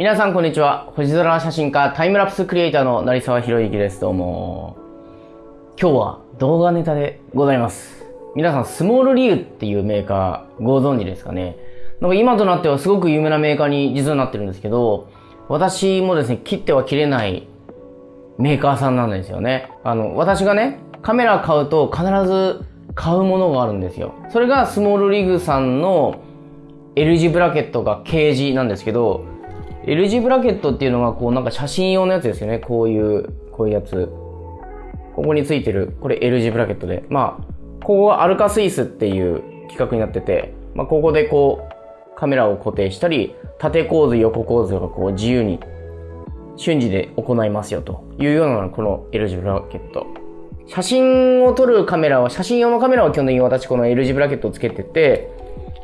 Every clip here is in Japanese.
皆さんこんにちは。星空写真家、タイムラプスクリエイターの成沢博之です。どうも。今日は動画ネタでございます。皆さん、スモールリーグっていうメーカーご存知ですかね。なんか今となってはすごく有名なメーカーに実はなってるんですけど、私もですね、切っては切れないメーカーさんなんですよね。あの、私がね、カメラ買うと必ず買うものがあるんですよ。それがスモールリグさんの L 字ブラケットが K 字なんですけど、L 字ブラケットっていうのがこうなんか写真用のやつですよね。こういう、こういうやつ。ここについてる、これ L 字ブラケットで。まあ、ここはアルカスイスっていう企画になってて、まあ、ここでこう、カメラを固定したり、縦構図、横構図がこう自由に瞬時で行いますよというようなこの L 字ブラケット。写真を撮るカメラは、写真用のカメラは基本的に私この L 字ブラケットをつけてて、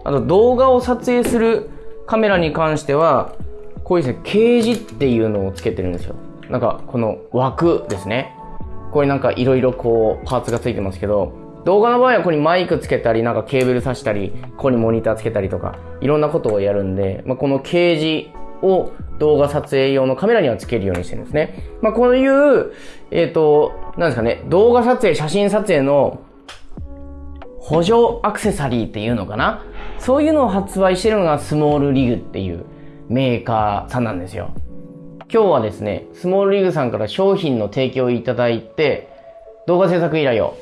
あと動画を撮影するカメラに関しては、こういうですね、ケージっていうのをつけてるんですよ。なんか、この枠ですね。これなんかいろいろこう、パーツがついてますけど、動画の場合はここにマイクつけたり、なんかケーブル挿したり、ここにモニターつけたりとか、いろんなことをやるんで、まあ、このケージを動画撮影用のカメラにはつけるようにしてるんですね。まあ、こういう、えっ、ー、と、なんですかね、動画撮影、写真撮影の補助アクセサリーっていうのかなそういうのを発売してるのがスモールリグっていうメーカーさんなんですよ。今日はですね、スモールリーグさんから商品の提供をいただいて、動画制作依頼を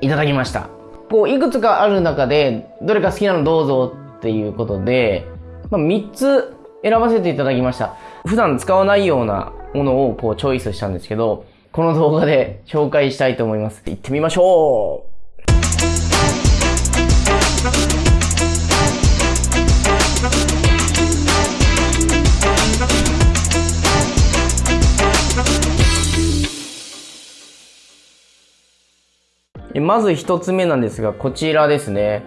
いただきました。こう、いくつかある中で、どれか好きなのどうぞっていうことで、まあ、3つ選ばせていただきました。普段使わないようなものをこうチョイスしたんですけど、この動画で紹介したいと思います。行ってみましょうまず一つ目なんですが、こちらですね。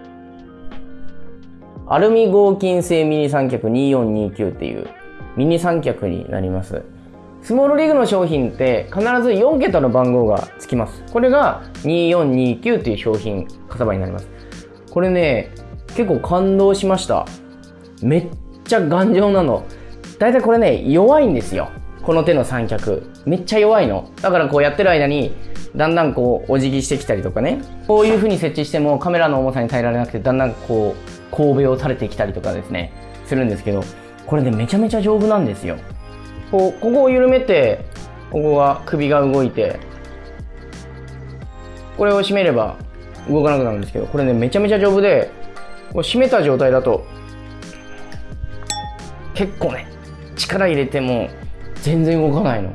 アルミ合金製ミニ三脚2429っていうミニ三脚になります。スモールリーグの商品って必ず4桁の番号がつきます。これが2429っていう商品型番になります。これね、結構感動しました。めっちゃ頑丈なの。だいたいこれね、弱いんですよ。この手の三脚。めっちゃ弱いの。だからこうやってる間にだんだんこうお辞儀してきたりとかね。こういう風に設置してもカメラの重さに耐えられなくてだんだんこう神戸を垂れてきたりとかですね。するんですけどこれねめちゃめちゃ丈夫なんですよ。こうここを緩めてここが首が動いてこれを締めれば動かなくなるんですけどこれねめちゃめちゃ丈夫でこう締めた状態だと結構ね力入れても全然動かないの。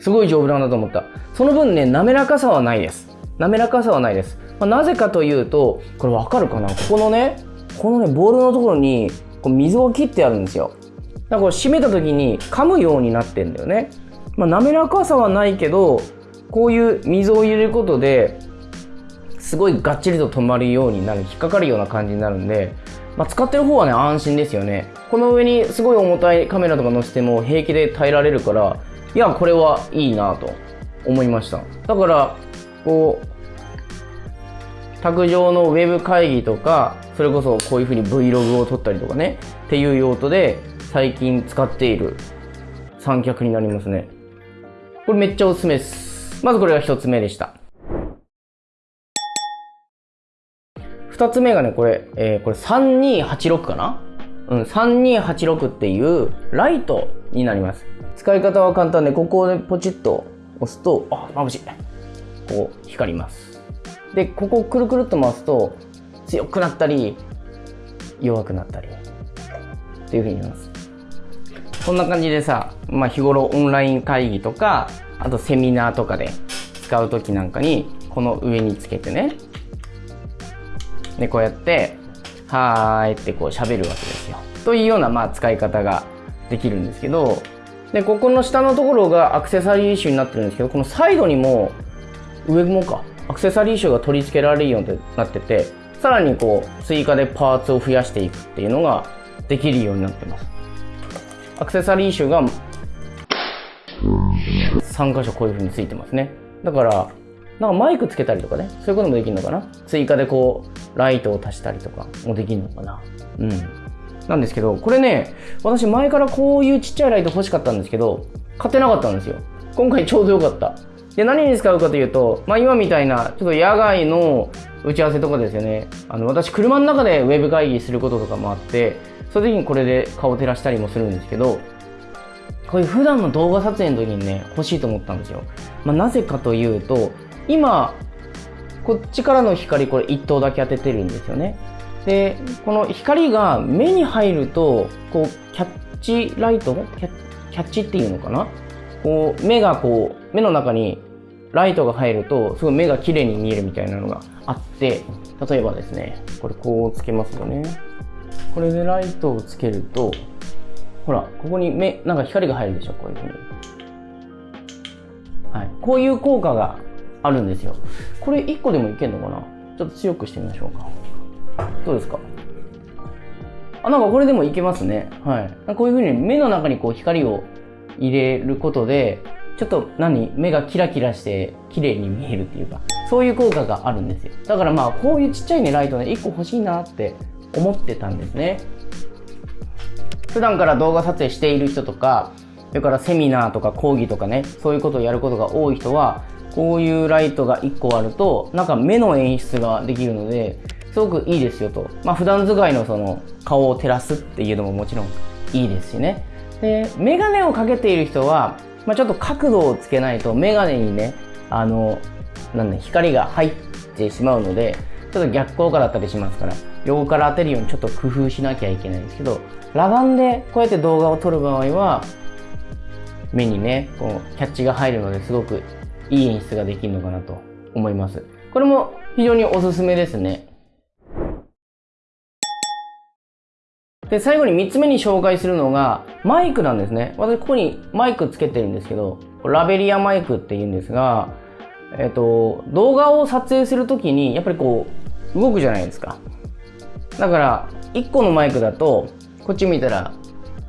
すごい丈夫なんだと思った。その分ね、滑らかさはないです。滑らかさはないです。まあ、なぜかというと、これわかるかな？ここのね、このね、ボールのところにこう水を切ってあるんですよ。だからこれ締めた時に噛むようになってんだよね。まあ、滑らかさはないけど、こういう水を入れることで、すごいがっちりと止まるようになる、引っかかるような感じになるんで、まあ、使ってる方はね、安心ですよね。この上にすごい重たいカメラとか載せても平気で耐えられるから、いや、これはいいなと思いました。だから、こう、卓上のウェブ会議とか、それこそこういうふうに Vlog を撮ったりとかね、っていう用途で最近使っている三脚になりますね。これめっちゃおすすめです。まずこれが一つ目でした。二つ目がね、これ、えー、これ3286かな？うん、3286っていうライトになります。使い方は簡単で、ここでポチッと押すと、あ、眩しい。こう、光ります。で、ここをくるくるっと回すと、強くなったり、弱くなったり、っていう風になります。こんな感じでさ、まあ日頃オンライン会議とか、あとセミナーとかで使う時なんかに、この上につけてね、で、こうやって、はーいってこう喋るわけですよ。というようなまあ使い方ができるんですけど、で、ここの下のところがアクセサリー種になってるんですけど、このサイドにも、上もか、アクセサリー種が取り付けられるようになってて、さらにこう、追加でパーツを増やしていくっていうのができるようになってます。アクセサリー種が3箇所こういう風についてますね。だから、なんかマイクつけたりとかね、そういうこともできるのかな追加でこう、ライトを足したりとかもできるのかなうん。なんですけど、これね、私前からこういうちっちゃいライト欲しかったんですけど、買ってなかったんですよ。今回ちょうどよかった。で、何に使うかというと、まあ今みたいな、ちょっと野外の打ち合わせとかですよね。あの、私車の中でウェブ会議することとかもあって、そういう時にこれで顔を照らしたりもするんですけど、こういう普段の動画撮影の時にね、欲しいと思ったんですよ。まあ、なぜかというと、今、こっちからの光これ1灯だけ当ててるんですよね。で、この光が目に入ると、こう、キャッチライトキャキャッチっていうのかな？こう、目がこう、目の中にライトが入ると、すごい目が綺麗に見えるみたいなのがあって、例えばですね、これこうつけますよね。これでライトをつけると、ほら、ここに目、なんか光が入るでしょ、こういうふうに。はい。こういう効果があるんですよ。これ1個でもいけんのかな？ちょっと強くしてみましょうか。どうですかあ、なんかこれでもいけますね。はい。こういうふうに目の中にこう光を入れることで、ちょっと何目がキラキラして綺麗に見えるっていうか、そういう効果があるんですよ。だからまあ、こういうちっちゃいね、ライトね、1個欲しいなって思ってたんですね。普段から動画撮影している人とか、それからセミナーとか講義とかね、そういうことをやることが多い人は、こういうライトが1個あると、なんか目の演出ができるので、すごくいいですよと。まあ普段使いのその顔を照らすっていうのももちろんいいですしね。で、メガネをかけている人は、まあ、ちょっと角度をつけないとメガネにね、あの、なん、光が入ってしまうので、ちょっと逆効果だったりしますから、横から当てるようにちょっと工夫しなきゃいけないんですけど、裸眼でこうやって動画を撮る場合は、目にね、こう、キャッチが入るのですごくいい演出ができるのかなと思います。これも非常におすすめですね。で、最後に3つ目に紹介するのが、マイクなんですね。私、ここにマイクつけてるんですけど、ラベリアマイクって言うんですが、えっと、動画を撮影するときに、やっぱりこう、動くじゃないですか。だから、1個のマイクだと、こっち見たら、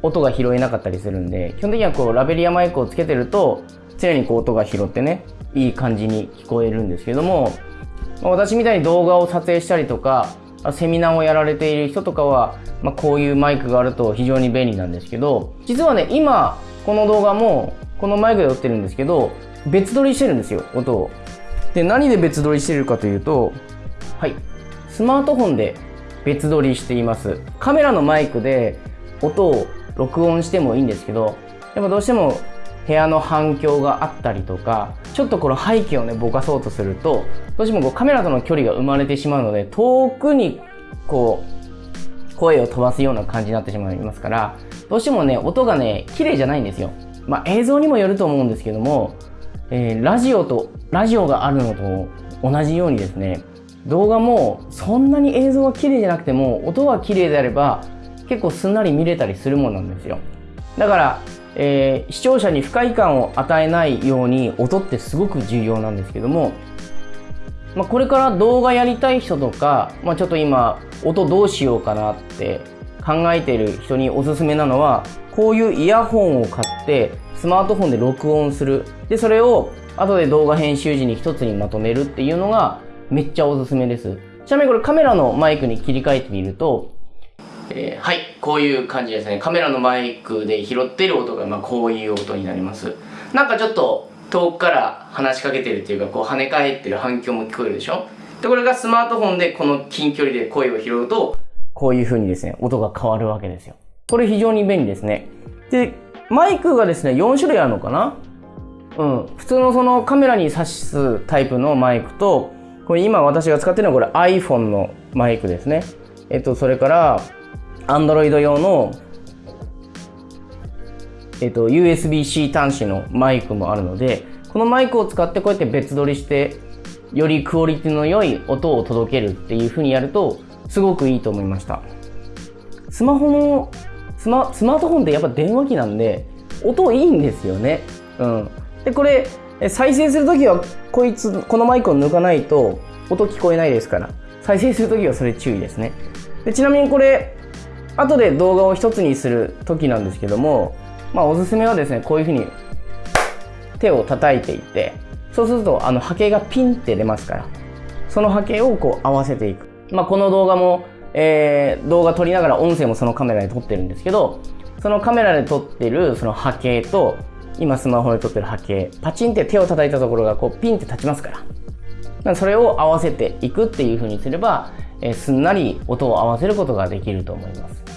音が拾えなかったりするんで、基本的にはこう、ラベリアマイクをつけてると、常にこう、音が拾ってね、いい感じに聞こえるんですけども、私みたいに動画を撮影したりとか、セミナーをやられている人とかは、まあ、こういうマイクがあると非常に便利なんですけど、実はね、今、この動画も、このマイクで撮ってるんですけど、別撮りしてるんですよ、音を。で、何で別撮りしてるかというと、はい、スマートフォンで別撮りしています。カメラのマイクで音を録音してもいいんですけど、やっぱどうしても部屋の反響があったりとか、ちょっとこの背景をね、ぼかそうとすると、どうしてもこうカメラとの距離が生まれてしまうので、遠くにこう、声を飛ばすような感じになってしまいますから、どうしてもね、音がね、綺麗じゃないんですよ。まあ映像にもよると思うんですけども、えー、ラジオと、ラジオがあるのと同じようにですね、動画もそんなに映像が綺麗じゃなくても、音が綺麗であれば、結構すんなり見れたりするもんなんですよ。だから、えー、視聴者に不快感を与えないように音ってすごく重要なんですけども、まあ、これから動画やりたい人とか、まあ、ちょっと今音どうしようかなって考えてる人におすすめなのはこういうイヤホンを買ってスマートフォンで録音する。でそれを後で動画編集時に一つにまとめるっていうのがめっちゃおすすめです。ちなみにこれカメラのマイクに切り替えてみるとえー、はい、こういう感じですね。カメラのマイクで拾ってる音が、まあ、こういう音になります。なんかちょっと遠くから話しかけてるっていうか、こう跳ね返ってる反響も聞こえるでしょ？で、これがスマートフォンでこの近距離で声を拾うと、こういう風にですね、音が変わるわけですよ。これ非常に便利ですね。で、マイクがですね、4種類あるのかな？うん。普通のそのカメラに挿すタイプのマイクと、これ今私が使ってるのはこれ iPhone のマイクですね。えっと、それから、Android 用の、えっと、USB-C 端子のマイクもあるので、このマイクを使ってこうやって別撮りして、よりクオリティの良い音を届けるっていう風にやると、すごくいいと思いました。スマホの、スマスマートフォンってやっぱ電話機なんで、音いいんですよね。うん。で、これ、再生するときは、こいつ、このマイクを抜かないと、音聞こえないですから。再生するときはそれ注意ですね。でちなみにこれ、後で動画を一つにする時なんですけども、まあおすすめはですね、こういうふうに手を叩いていって、そうするとあの波形がピンって出ますから、その波形をこう合わせていく。まあこの動画もえー、動画撮りながら音声もそのカメラで撮ってるんですけど、そのカメラで撮ってるその波形と、今スマホで撮ってる波形、パチンって手を叩いたところがこうピンって立ちますから。からそれを合わせていくっていう風にすれば、え、すんなり音を合わせることができると思います。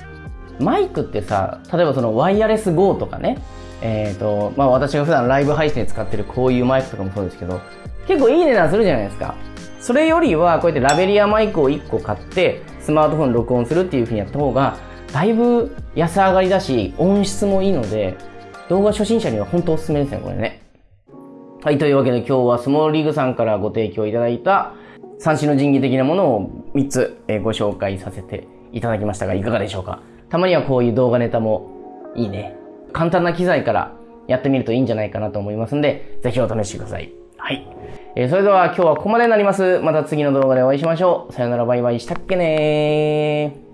マイクってさ、例えばそのワイヤレス GO とかね、えっ、ー、と、まあ私が普段ライブ配信で使ってるこういうマイクとかもそうですけど、結構いい値段するじゃないですか。それよりはこうやってラベリアマイクを1個買ってスマートフォン録音するっていう風にやった方がだいぶ安上がりだし音質もいいので動画初心者には本当おすすめですね、これね。はい、というわけで今日はスモールリーグさんからご提供いただいた三種の神器的なものを3つ、ご紹介させていただきましたがいかがでしょうか？たまにはこういう動画ネタもいいね。簡単な機材からやってみるといいんじゃないかなと思いますんで、ぜひお試しください。はい。えー、それでは今日はここまでになります。また次の動画でお会いしましょう。さよならバイバイしたっけねー。